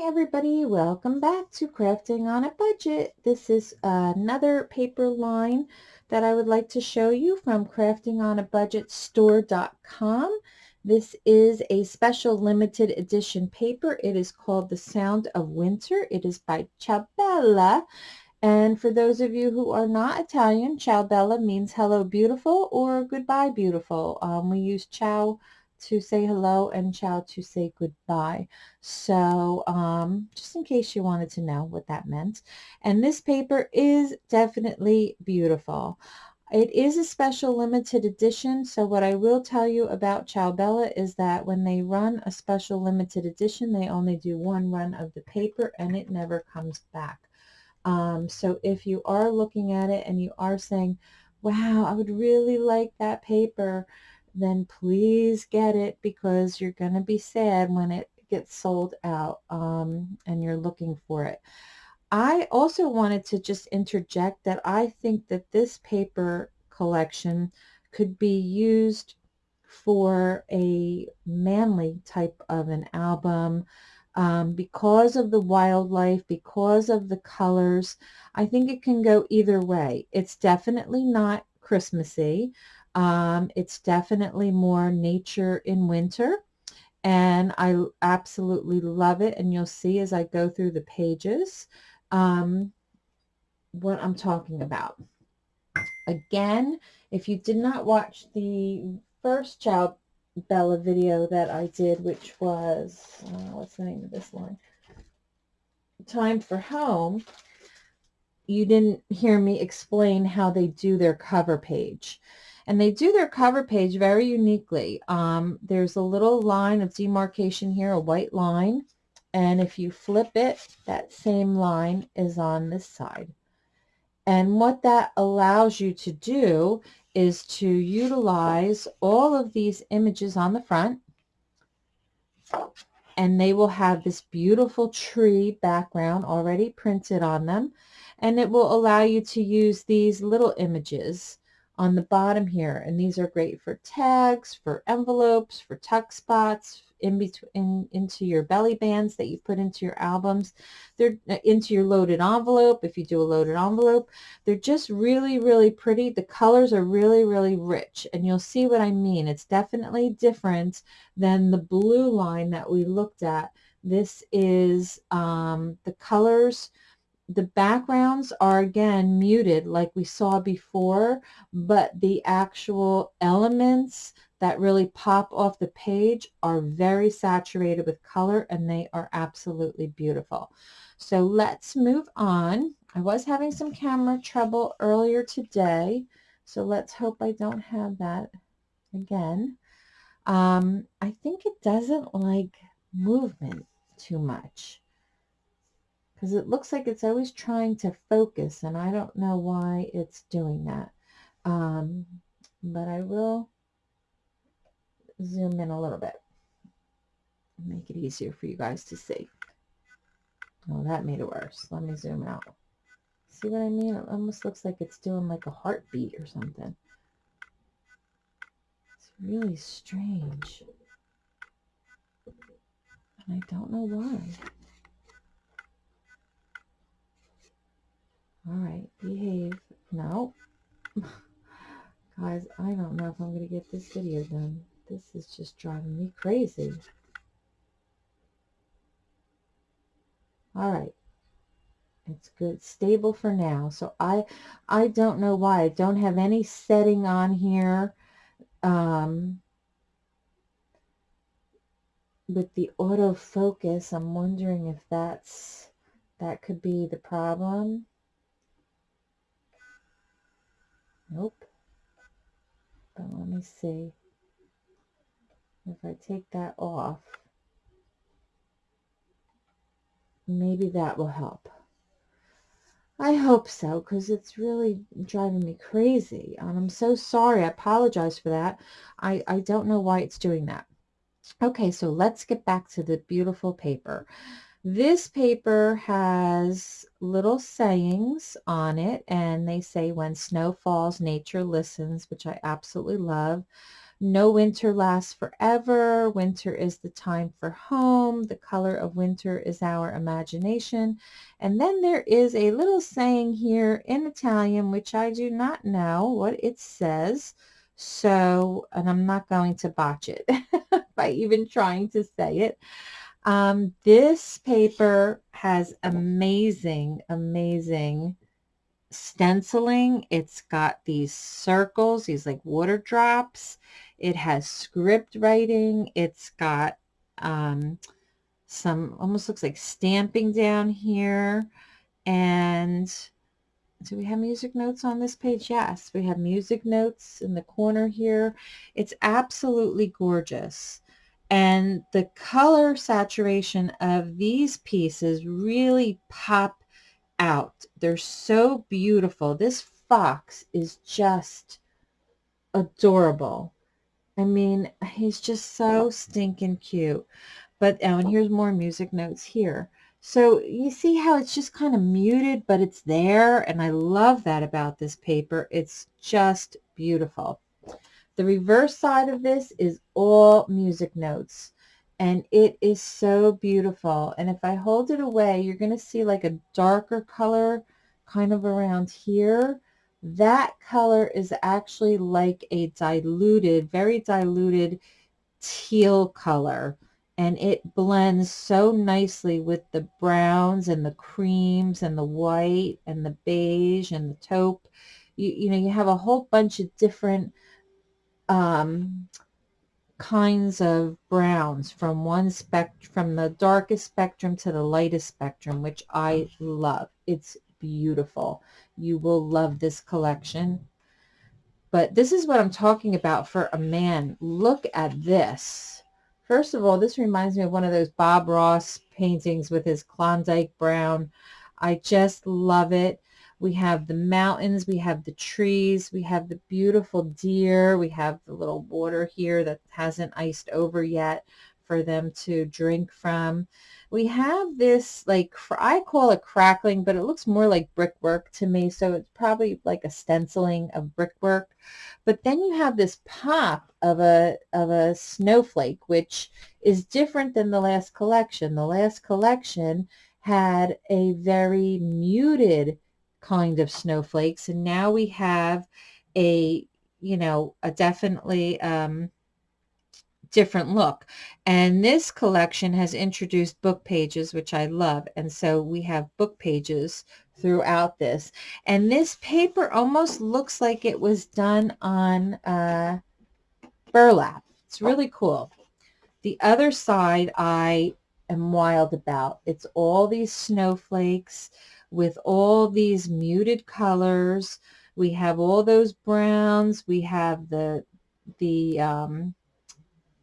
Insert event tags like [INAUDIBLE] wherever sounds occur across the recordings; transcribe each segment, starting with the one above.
Everybody, welcome back to Crafting on a Budget. This is another paper line that I would like to show you from crafting on a budget craftingonabudgetstore.com. This is a special limited edition paper. It is called The Sound of Winter. It is by Ciao Bella. And for those of you who are not Italian, Ciao Bella means hello beautiful or goodbye beautiful. Um, we use ciao to say hello and ciao to say goodbye. So um, just in case you wanted to know what that meant. And this paper is definitely beautiful. It is a special limited edition, so what I will tell you about Ciao Bella is that when they run a special limited edition, they only do one run of the paper and it never comes back. Um, so if you are looking at it and you are saying, wow, I would really like that paper, then please get it because you're going to be sad when it gets sold out um, and you're looking for it. I also wanted to just interject that I think that this paper collection could be used for a manly type of an album um, because of the wildlife, because of the colors. I think it can go either way. It's definitely not Christmassy. Um, it's definitely more nature in winter and I absolutely love it and you'll see as I go through the pages um, what I'm talking about. Again, if you did not watch the first Ciao Bella video that I did, which was, uh, what's the name of this one? Time for Home, you didn't hear me explain how they do their cover page. And they do their cover page very uniquely. Um, there's a little line of demarcation here, a white line. And if you flip it, that same line is on this side. And what that allows you to do is to utilize all of these images on the front and they will have this beautiful tree background already printed on them and it will allow you to use these little images on the bottom here. And these are great for tags, for envelopes, for tuck spots, in between into your belly bands that you put into your albums. They're uh, into your loaded envelope if you do a loaded envelope. They're just really, really pretty. The colors are really, really rich. And you'll see what I mean. It's definitely different than the blue line that we looked at. This is um, the colors the backgrounds are again muted like we saw before, but the actual elements that really pop off the page are very saturated with color and they are absolutely beautiful. So let's move on. I was having some camera trouble earlier today, so let's hope I don't have that again. Um, I think it doesn't like movement too much because it looks like it's always trying to focus and I don't know why it's doing that. Um, but I will zoom in a little bit. Make it easier for you guys to see. Oh, that made it worse. Let me zoom out. See what I mean? It almost looks like it's doing like a heartbeat or something. It's really strange. And I don't know why. All right, behave. No. [LAUGHS] Guys, I don't know if I'm going to get this video done. This is just driving me crazy. All right. It's good, stable for now. So I, I don't know why. I don't have any setting on here. Um, with the autofocus, I'm wondering if that's, that could be the problem. Nope. But let me see. If I take that off, maybe that will help. I hope so, because it's really driving me crazy. And I'm so sorry. I apologize for that. I, I don't know why it's doing that. Okay, so let's get back to the beautiful paper. This paper has little sayings on it and they say when snow falls nature listens which I absolutely love. No winter lasts forever. Winter is the time for home. The color of winter is our imagination. And then there is a little saying here in Italian, which I do not know what it says. So, and I'm not going to botch it [LAUGHS] by even trying to say it. Um, this paper has amazing, amazing stenciling. It's got these circles, these like water drops. It has script writing. It's got um, some, almost looks like stamping down here. And do we have music notes on this page? Yes, we have music notes in the corner here. It's absolutely gorgeous. And the color saturation of these pieces really pop out. They're so beautiful. This fox is just adorable. I mean, he's just so stinking cute. But, oh, and here's more music notes here. So you see how it's just kind of muted, but it's there. And I love that about this paper. It's just beautiful. The reverse side of this is all music notes and it is so beautiful. And if I hold it away, you're going to see like a darker color kind of around here. That color is actually like a diluted, very diluted teal color. And it blends so nicely with the browns and the creams and the white and the beige and the taupe. You, you know, you have a whole bunch of different um, kinds of browns from one spec from the darkest spectrum to the lightest spectrum, which I love. It's beautiful. You will love this collection. But this is what I'm talking about for a man. Look at this. First of all, this reminds me of one of those Bob Ross paintings with his Klondike brown. I just love it. We have the mountains, we have the trees, we have the beautiful deer, we have the little water here that hasn't iced over yet for them to drink from. We have this, like, I call it crackling, but it looks more like brickwork to me, so it's probably like a stenciling of brickwork. But then you have this pop of a, of a snowflake, which is different than the last collection. The last collection had a very muted kind of snowflakes. And now we have a, you know, a definitely um, different look. And this collection has introduced book pages, which I love. And so we have book pages throughout this. And this paper almost looks like it was done on uh, burlap. It's really cool. The other side I am wild about. It's all these snowflakes with all these muted colors. We have all those browns. We have the, the um,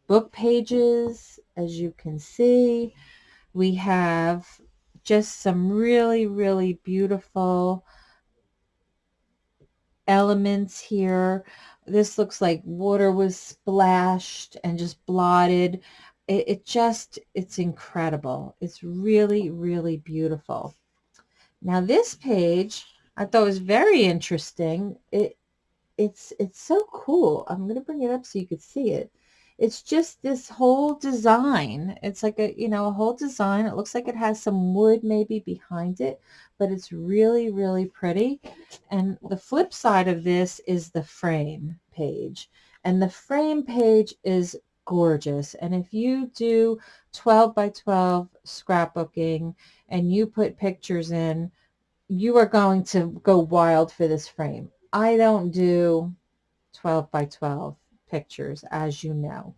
book pages, as you can see. We have just some really, really beautiful elements here. This looks like water was splashed and just blotted. It, it just, it's incredible. It's really, really beautiful. Now this page I thought was very interesting. It it's it's so cool. I'm going to bring it up so you could see it. It's just this whole design. It's like a, you know, a whole design. It looks like it has some wood maybe behind it, but it's really, really pretty. And the flip side of this is the frame page. And the frame page is gorgeous. And if you do 12 by 12 scrapbooking, and you put pictures in, you are going to go wild for this frame. I don't do 12 by 12 pictures, as you know.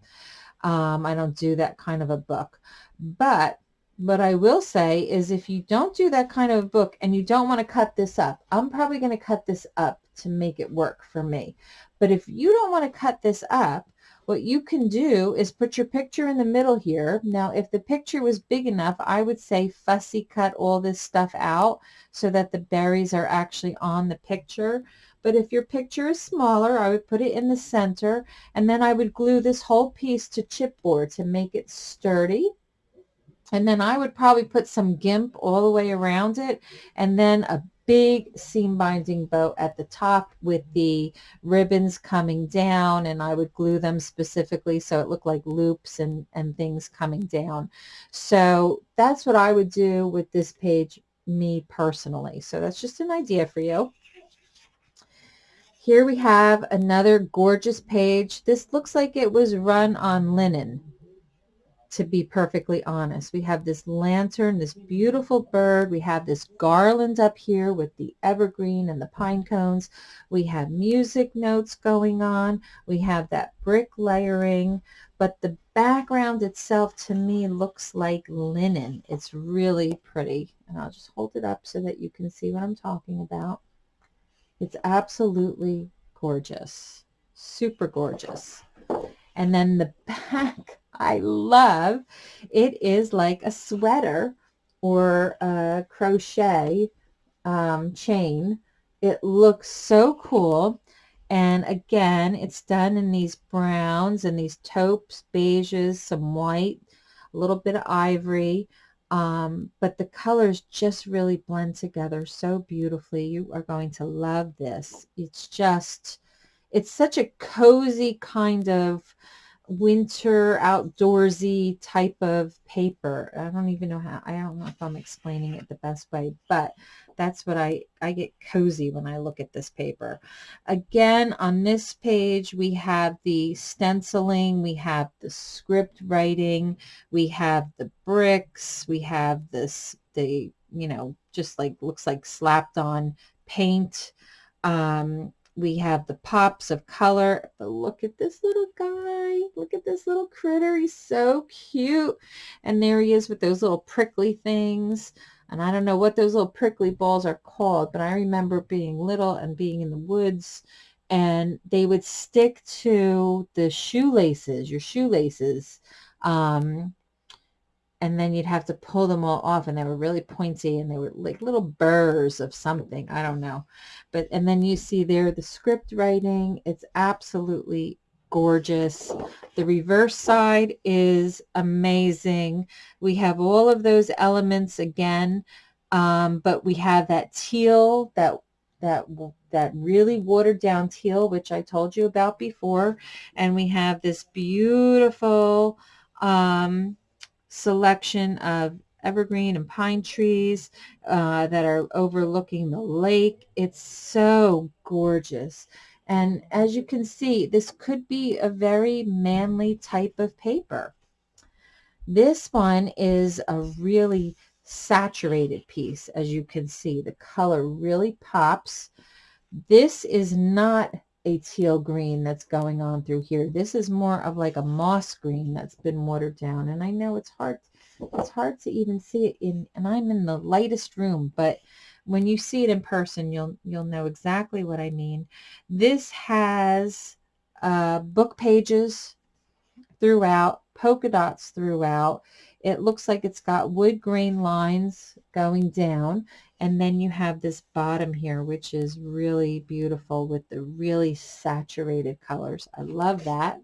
Um, I don't do that kind of a book. But what I will say is if you don't do that kind of book and you don't want to cut this up, I'm probably going to cut this up to make it work for me. But if you don't want to cut this up, what you can do is put your picture in the middle here. Now, if the picture was big enough, I would say fussy cut all this stuff out so that the berries are actually on the picture. But if your picture is smaller, I would put it in the center, and then I would glue this whole piece to chipboard to make it sturdy. And then I would probably put some GIMP all the way around it, and then a big seam binding bow at the top with the ribbons coming down and I would glue them specifically so it looked like loops and, and things coming down. So that's what I would do with this page, me personally. So that's just an idea for you. Here we have another gorgeous page. This looks like it was run on linen to be perfectly honest. We have this lantern, this beautiful bird. We have this garland up here with the evergreen and the pine cones. We have music notes going on. We have that brick layering. But the background itself to me looks like linen. It's really pretty. And I'll just hold it up so that you can see what I'm talking about. It's absolutely gorgeous. Super gorgeous. And then the [LAUGHS] back I love. It is like a sweater or a crochet um, chain. It looks so cool. And again, it's done in these browns and these taupes, beiges, some white, a little bit of ivory. Um, but the colors just really blend together so beautifully. You are going to love this. It's just, it's such a cozy kind of winter outdoorsy type of paper. I don't even know how, I don't know if I'm explaining it the best way, but that's what I, I get cozy when I look at this paper. Again, on this page, we have the stenciling, we have the script writing, we have the bricks, we have this, the, you know, just like, looks like slapped on paint. Um, we have the pops of color. But look at this little guy. Look at this little critter. He's so cute. And there he is with those little prickly things. And I don't know what those little prickly balls are called, but I remember being little and being in the woods and they would stick to the shoelaces, your shoelaces. Um, and then you'd have to pull them all off and they were really pointy and they were like little burrs of something i don't know. But and then you see there the script writing it's absolutely gorgeous. The reverse side is amazing. We have all of those elements again um, but we have that teal that that that really watered down teal which I told you about before and we have this beautiful um, selection of evergreen and pine trees uh, that are overlooking the lake. It's so gorgeous. And as you can see, this could be a very manly type of paper. This one is a really saturated piece. As you can see, the color really pops. This is not teal green that's going on through here. This is more of like a moss green that's been watered down. And I know it's hard, it's hard to even see it in, and I'm in the lightest room, but when you see it in person, you'll, you'll know exactly what I mean. This has uh, book pages throughout, polka dots throughout. It looks like it's got wood grain lines going down. And then you have this bottom here, which is really beautiful with the really saturated colors. I love that.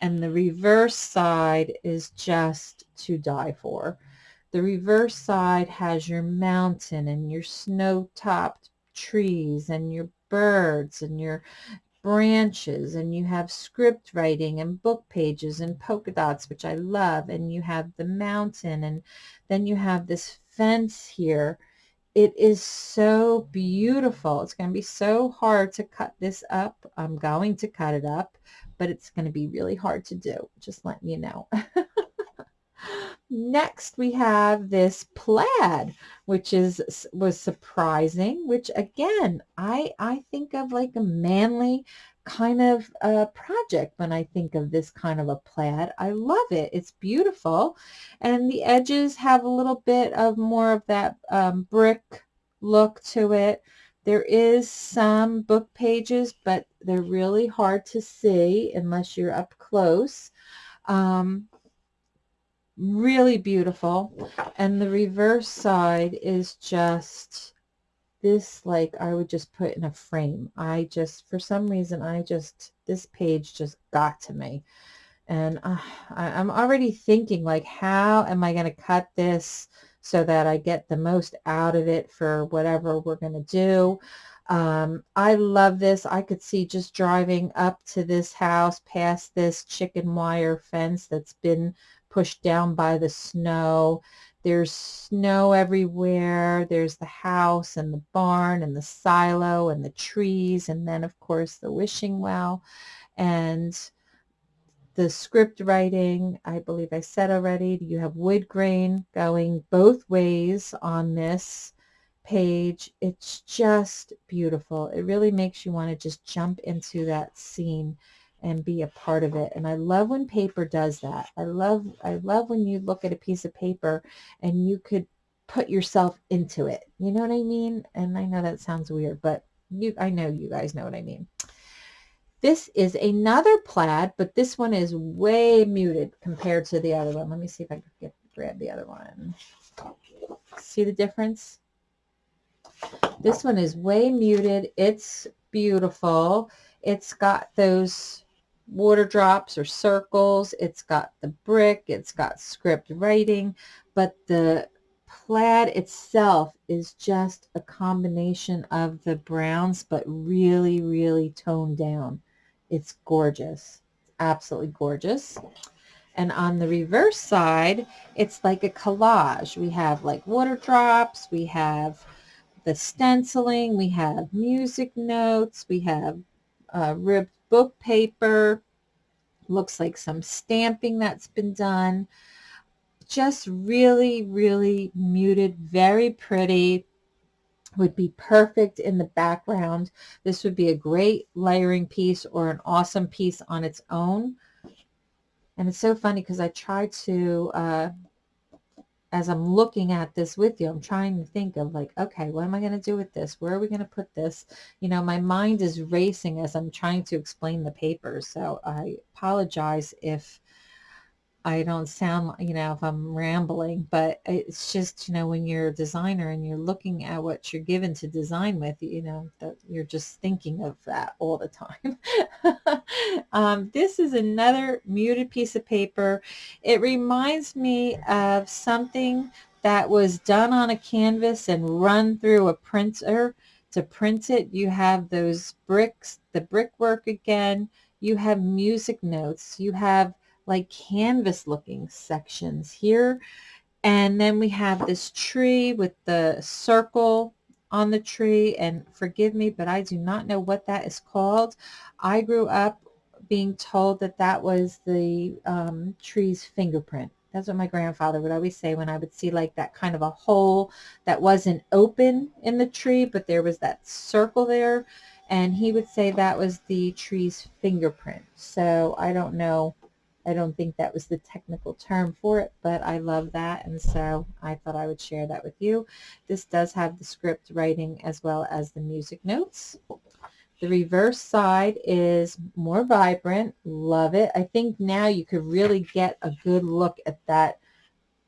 And the reverse side is just to die for. The reverse side has your mountain and your snow-topped trees and your birds and your branches and you have script writing and book pages and polka dots which I love and you have the mountain and then you have this fence here it is so beautiful. It's going to be so hard to cut this up. I'm going to cut it up, but it's going to be really hard to do. Just letting you know. [LAUGHS] Next, we have this plaid, which is was surprising, which again, I, I think of like a manly kind of a project when I think of this kind of a plaid. I love it. It's beautiful. And the edges have a little bit of more of that um, brick look to it. There is some book pages, but they're really hard to see unless you're up close. Um, really beautiful. And the reverse side is just this like I would just put in a frame. I just, for some reason, I just, this page just got to me. And uh, I, I'm already thinking like, how am I going to cut this so that I get the most out of it for whatever we're going to do. Um, I love this. I could see just driving up to this house past this chicken wire fence that's been pushed down by the snow. There's snow everywhere. There's the house and the barn and the silo and the trees and then of course the wishing well and the script writing, I believe I said already, you have wood grain going both ways on this page. It's just beautiful. It really makes you want to just jump into that scene and be a part of it. And I love when paper does that. I love I love when you look at a piece of paper and you could put yourself into it. You know what I mean? And I know that sounds weird, but you I know you guys know what I mean. This is another plaid, but this one is way muted compared to the other one. Let me see if I can get grab the other one. See the difference? This one is way muted. It's beautiful. It's got those water drops or circles. It's got the brick. It's got script writing. But the plaid itself is just a combination of the browns, but really, really toned down. It's gorgeous. absolutely gorgeous. And on the reverse side, it's like a collage. We have like water drops. We have the stenciling. We have music notes. We have uh, ribbed book paper. Looks like some stamping that's been done. Just really, really muted, very pretty. Would be perfect in the background. This would be a great layering piece or an awesome piece on its own. And it's so funny because I tried to uh, as I'm looking at this with you, I'm trying to think of like, okay, what am I going to do with this? Where are we going to put this? You know, my mind is racing as I'm trying to explain the papers. So I apologize if I don't sound, like you know, if I'm rambling, but it's just, you know, when you're a designer and you're looking at what you're given to design with, you know, that you're just thinking of that all the time. [LAUGHS] um, this is another muted piece of paper. It reminds me of something that was done on a canvas and run through a printer to print it. You have those bricks, the brickwork again. You have music notes. You have like canvas looking sections here. And then we have this tree with the circle on the tree. And forgive me, but I do not know what that is called. I grew up being told that that was the um, tree's fingerprint. That's what my grandfather would always say when I would see like that kind of a hole that wasn't open in the tree, but there was that circle there. And he would say that was the tree's fingerprint. So I don't know I don't think that was the technical term for it, but I love that, and so I thought I would share that with you. This does have the script writing as well as the music notes. The reverse side is more vibrant. Love it. I think now you could really get a good look at that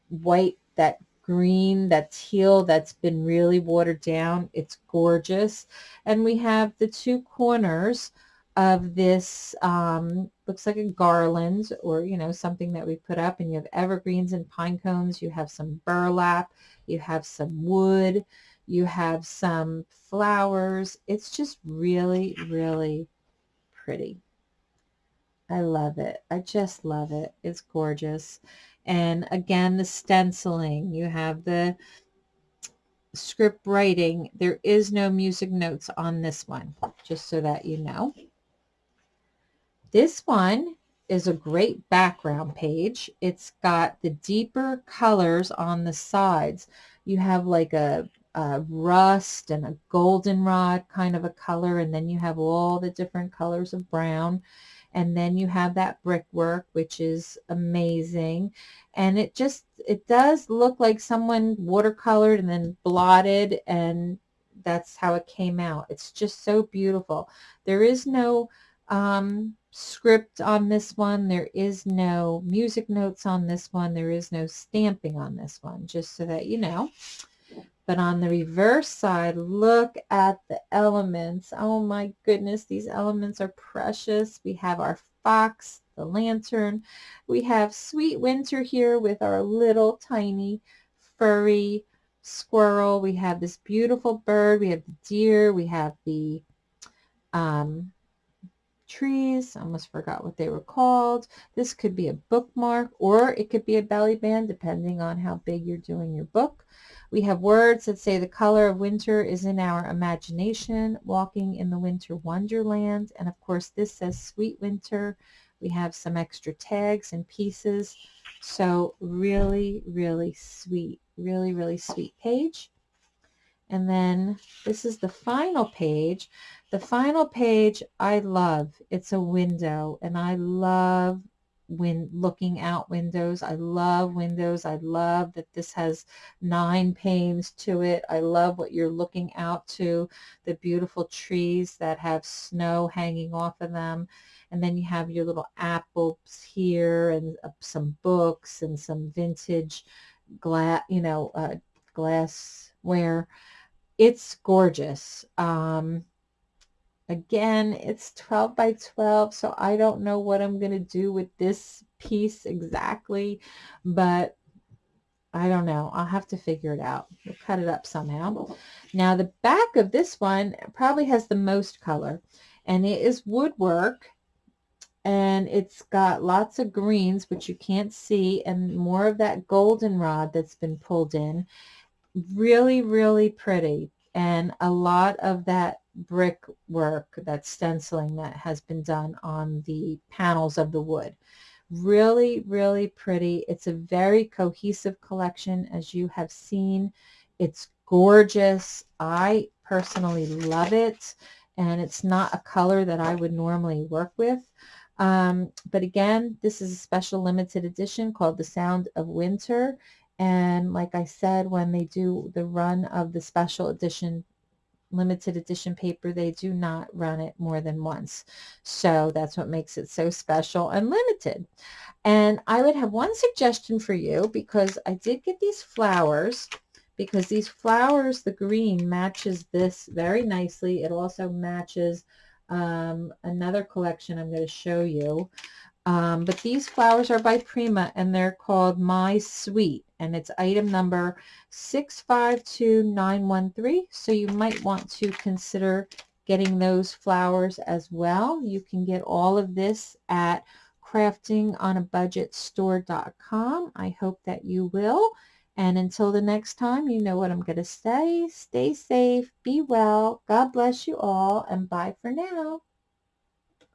white, that green, that teal that's been really watered down. It's gorgeous. And we have the two corners of this um, looks like a garland or you know something that we put up and you have evergreens and pine cones you have some burlap you have some wood you have some flowers. It's just really really pretty. I love it. I just love it. It's gorgeous. And again the stenciling. You have the script writing. There is no music notes on this one just so that you know this one is a great background page. It's got the deeper colors on the sides. You have like a, a rust and a goldenrod kind of a color, and then you have all the different colors of brown. And then you have that brickwork, which is amazing. And it just, it does look like someone watercolored and then blotted, and that's how it came out. It's just so beautiful. There is no um, script on this one. There is no music notes on this one. There is no stamping on this one, just so that you know. But on the reverse side, look at the elements. Oh my goodness, these elements are precious. We have our fox, the lantern. We have Sweet Winter here with our little tiny furry squirrel. We have this beautiful bird. We have the deer. We have the um, trees. I almost forgot what they were called. This could be a bookmark or it could be a belly band depending on how big you're doing your book. We have words that say the color of winter is in our imagination, walking in the winter wonderland. And of course this says sweet winter. We have some extra tags and pieces. So really, really sweet, really, really sweet page. And then this is the final page. The final page I love. It's a window and I love when looking out windows. I love windows. I love that this has nine panes to it. I love what you're looking out to, the beautiful trees that have snow hanging off of them. And then you have your little apples here and uh, some books and some vintage glass, you know, uh, glassware. It's gorgeous. Um, again, it's 12 by 12, so I don't know what I'm going to do with this piece exactly, but I don't know. I'll have to figure it out. We'll cut it up somehow. Now, the back of this one probably has the most color, and it is woodwork, and it's got lots of greens, which you can't see, and more of that goldenrod that's been pulled in really, really pretty. And a lot of that brick work, that stenciling that has been done on the panels of the wood. Really, really pretty. It's a very cohesive collection, as you have seen. It's gorgeous. I personally love it. And it's not a color that I would normally work with. Um, but again, this is a special limited edition called The Sound of Winter. And like I said, when they do the run of the special edition, limited edition paper, they do not run it more than once. So that's what makes it so special and limited. And I would have one suggestion for you because I did get these flowers because these flowers, the green matches this very nicely. It also matches um, another collection I'm going to show you. Um, but these flowers are by Prima and they're called My Sweet and it's item number 652913. So you might want to consider getting those flowers as well. You can get all of this at craftingonabudgetstore.com. I hope that you will. And until the next time, you know what I'm going to say. Stay safe, be well, God bless you all, and bye for now.